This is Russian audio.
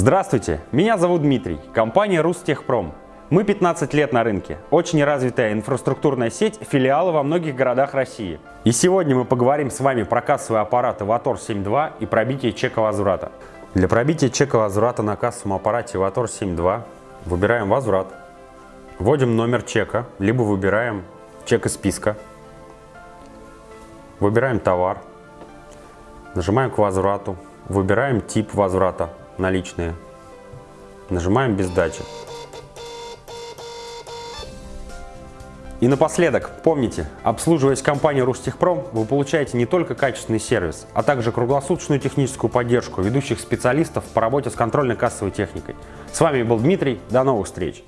Здравствуйте, меня зовут Дмитрий, компания Рустехпром. Мы 15 лет на рынке, очень развитая инфраструктурная сеть, филиалы во многих городах России. И сегодня мы поговорим с вами про кассовые аппараты Vator 7.2 и пробитие чека возврата. Для пробития чека возврата на кассовом аппарате Vator 7.2 выбираем возврат, вводим номер чека, либо выбираем чек из списка, выбираем товар, нажимаем к возврату, выбираем тип возврата наличные, нажимаем без дачи. И напоследок, помните, обслуживаясь компанией Рустехпром, вы получаете не только качественный сервис, а также круглосуточную техническую поддержку ведущих специалистов по работе с контрольно-кассовой техникой. С вами был Дмитрий, до новых встреч!